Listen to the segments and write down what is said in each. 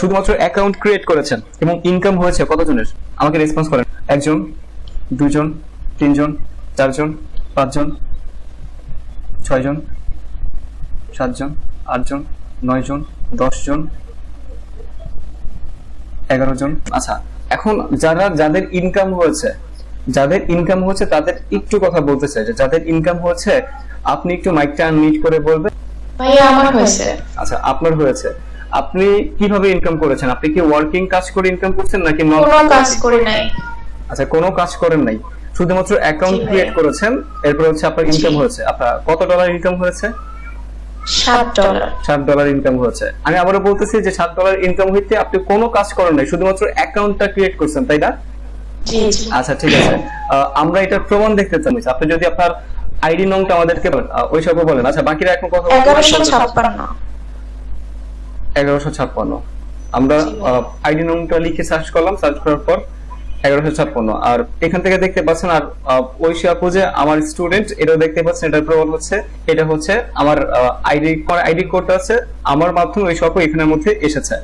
শুধুমাত্র account create করেছেন এবং ইনকাম হয়েছে কতজনের? আমাকে রেসপন্স করেন। একজন দুজন তিনজন চারজন পাঁচজন ছয়জন সাতজন আটজন নয়জন দশজন এগারো জন আচ্ছা এখন যারা যাদের ইনকাম হয়েছে যাদের ইনকাম হচ্ছে তাদের একটু কথা বলতে চাই যে যাদের ইনকাম হচ্ছে আপনি একটু মাইকটা আনমিট করে বলবেন। ভাইয়া আমার হয়েছে। আচ্ছা আপনার হয়েছে। আপনি কীভাবে ইনকাম করেছেন? আপনি কি ওয়ার্কিং কাজ করে ইনকাম করছেন নাকি কোনো কাজ করি নাই। আচ্ছা কোনো কাজ করেন নাই। শুধুমাত্র অ্যাকাউন্ট ক্রিয়েট করেছেন এরপর হচ্ছে আপনার ইনকাম হয়েছে। আপনার কত ডলার ইনকাম হয়েছে? সাত ডলার সাত ডলার ইনকাম হয়েছে। আমি আবারও বলতেছি যে সাত ডলার ইনকাম হইতে আপনি কোনো কাজ করেন নাই শুধুমাত্র অ্যাকাউন্টটা ক্রিয়েট করছেন তাই না? আচ্ছা ঠিক আছে। আমরা এটার প্রমাণ দেখতে চাই। আপনি যদি আপনার আইডি নংটা আমাদেরকে ওই সব বলেন। আচ্ছা বাকিরা এখন কথা এগারোশো ছাপ্পান্ন। এগারোশো ছাপ্পান্ন। আমরা আইডি নংটা লিখে সার্চ করলাম সার্চ করার পর এগারোশো ছাপ্পান্ন। আর এখান থেকে দেখতে পাচ্ছেন আর আহ, ঐশী আপু যে আমার স্টুডেন্ট এটাও দেখতে পাচ্ছেন এটার হচ্ছে এটা হচ্ছে আমার আইডি আইডি কোডটা আছে আমার মাধ্যমে আপু এখানের মধ্যে এসেছে।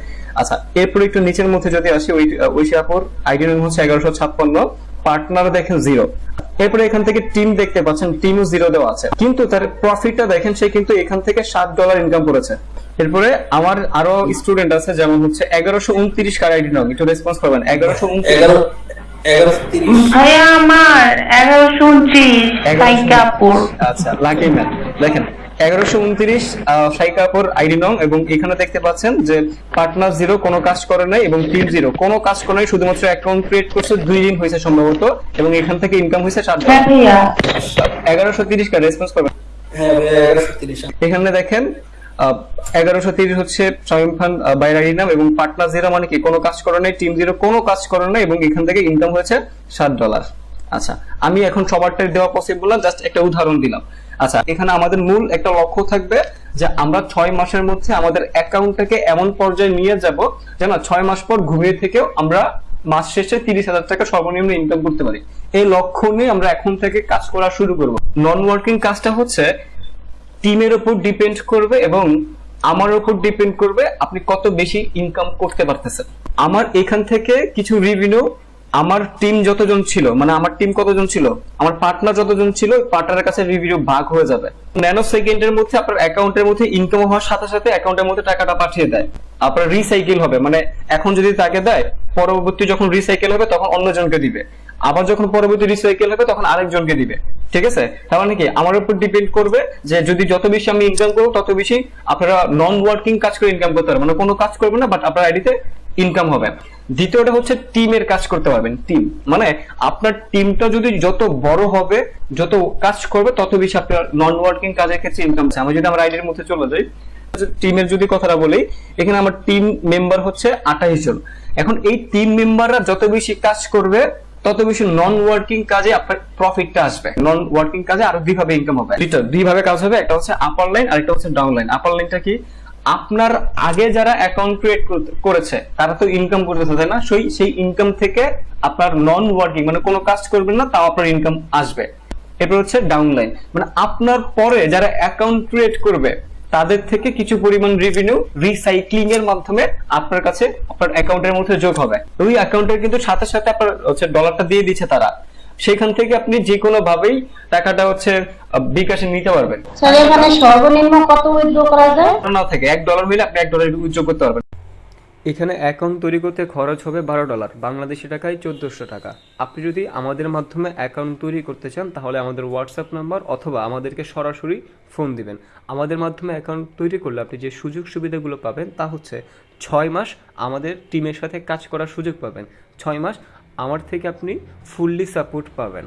আচ্ছা এরপর একটু নিচের মধ্যে যদি আসি ওই ঐশী আপুর আইডি নং হচ্ছে এগারোশো ছাপ্পান্ন পার্টনার দেখেন জিরো এরপরে এখান থেকে টিম দেখতে পাচ্ছেন টিমও জিরো দেওয়া আছে। কিন্তু তার প্রফিটটা দেখেন সে কিন্তু এখান থেকে সাত ডলার ইনকাম করেছে। এরপরে আমার আরও স্টুডেন্ট আছে যেমন হচ্ছে এগারোশো উনত্রিশ কার আইডি নং একটু রেসপন্স করবেন। এগারোশো উনত্রিশ এগারো এগারোশো তিরিশ। ভাইয়া আমার এগারোশো উনত্রিশ আচ্ছা লাকি ম্যান দেখেন এগারোশো উনত্রিশ সাইকাপুর আইডি নং এবং এখানে দেখতে পাচ্ছেন যে পার্টনার জিরো কোনো কাজ করে নাই এবং টিম জিরো কোনো কাজ করে নাই শুধুমাত্র অ্যাকাউন্ট ক্রিয়েট করছে দুই দিন হয়েছে সম্ভবত এবং এখান থেকে ইনকাম হয়েছে সাত হ্যাঁ এগারোশো তিরিশ কার রেসপন্স করবেন। হ্যাঁ এগারোশো তিরিশ। এখানে দেখেন এগারোশো তিরিশ হচ্ছে শামিম খান বাইরারি নাম এবং পার্টনার জিরো মানে কি? কোনো কাজ করে নাই, টিম জিরো কোনো কাজ করে নাই এবং এখান থেকে ইনকাম হয়েছে সাত ডলার আচ্ছা আমি এখন সবারটাই দেওয়া পসিবল জাস্ট একটা উদাহরণ দিলাম। আচ্ছা এখানে আমাদের মূল একটা লক্ষ্য থাকবে যে আমরা ছয় মাসের মধ্যে আমাদের অ্যাকাউন্টটাকে এমন পর্যায়ে নিয়ে যাব যেন ছয় মাস পর ঘুমিয়ে থেকেও আমরা মাস শেষে তিরিশ হাজার টাকা সর্বনিম্ন ইনকাম করতে পারি। এই লক্ষ্য নিয়ে আমরা এখন থেকে কাজ করা শুরু করব। নন ওয়ার্কিং কাজটা হচ্ছে টিমের উপর ডিপেন্ড করবে এবং আমার উপর ডিপেন্ড করবে আপনি কত বেশি ইনকাম করতে পারতেছেন। আমার এখান থেকে কিছু রিভিনিউ আমার টিম যতজন ছিল মানে আমার টিম কতজন ছিল, আমার পার্টনার যতজন ছিল পার্টনারের কাছে রিভিনিউ ভাগ হয়ে যাবে। ন্যানো সেকেন্ডের মধ্যে আপনার অ্যাকাউন্টের মধ্যে ইনকাম হওয়ার সাথে সাথে অ্যাকাউন্টের মধ্যে টাকাটা পাঠিয়ে দেয়। আপনার রিসাইকেল হবে মানে এখন যদি তাকে দেয়, পরবর্তী যখন রিসাইকেল হবে, তখন অন্যজনকে দিবে। আবার যখন পরবর্তী রিসাইকেল হবে, তখন আরেকজনকে দিবে। ঠিক আছে? তার মানে কি? আমার উপর ডিপেন্ড করবে যে যদি যত বেশি আমি ইনকাম করব, তত বেশি আপনারা নন ওয়ার্কিং কাজ করে ইনকাম করতে পারবেন। মানে কোনো কাজ করবেন না বাট আপনার আইডিতে ইনকাম হবে। দ্বিতীয়টা হচ্ছে টিমের কাজ করতে পারবেন টিম মানে আপনার টিমটা যদি যত বড় হবে, যত কাজ করবে, তত বেশি আপনার নন ওয়ার্কিং কাজের ক্ষেত্রে ইনকাম আমি যদি আমার আইডির মধ্যে চলে যাই টিমের যদি কথাটা বলি, এখানে আমার টিম মেম্বার হচ্ছে আঠাইশ জন। এখন এই টিম মেম্বাররা যত বেশি কাজ করবে তত বেশি নন ওয়ার্কিং কাজে আপনার প্রফিটটা আসবে। নন ওয়ার্কিং কাজে আরও দুইভাবে ইনকাম হবে। দুইটা দুইভাবে কাজ হবে, একটা হচ্ছে আপার লাইন আর একটা হচ্ছে ডাউন লাইন আপার লাইনটা কি? আপনার আগে যারা অ্যাকাউন্ট ক্রিয়েট করেছে, তারা তো ইনকাম করতেছে, তাই না? সেই সেই ইনকাম থেকে আপনার নন ওয়ার্কিং মানে কোনো কাজ করবেন না, তাও আপনার ইনকাম আসবে। এরপর হচ্ছে ডাউন লাইন মানে আপনার পরে যারা অ্যাকাউন্ট ক্রিয়েট করবে তাদের থেকে কিছু পরিমাণ রেভিনিউ রিসাইক্লিং এর মাধ্যমে আপনার কাছে আপনার অ্যাকাউন্টের মধ্যে যোগ হবে। ওই অ্যাকাউন্টের কিন্তু সাথে সাথে আপনার হচ্ছে ডলারটা দিয়ে দিচ্ছে তারা। সেখান থেকে আপনি যে কোনো ভাবেই টাকাটা হচ্ছে বিকাশে নিতে পারবেন। স্যার এখানে সর্বনিম্ন কত উইথড্র করা যায়? না থেকে। এক ডলার মিলে আপনি এক ডলার উইথড্র করতে পারবেন। এখানে অ্যাকাউন্ট তৈরি করতে খরচ হবে বারো ডলার, বাংলাদেশি টাকায় চোদ্দোশো টাকা। আপনি যদি আমাদের মাধ্যমে অ্যাকাউন্ট তৈরি করতে চান, তাহলে আমাদের হোয়াটসঅ্যাপ নাম্বার অথবা আমাদেরকে সরাসরি ফোন দিবেন। আমাদের মাধ্যমে অ্যাকাউন্ট তৈরি করলে আপনি যে সুযোগ সুবিধাগুলো পাবেন, তা হচ্ছে ছয় মাস আমাদের টিমের সাথে কাজ করার সুযোগ পাবেন। ছয় মাস আমার থেকে আপনি ফুললি সাপোর্ট পাবেন।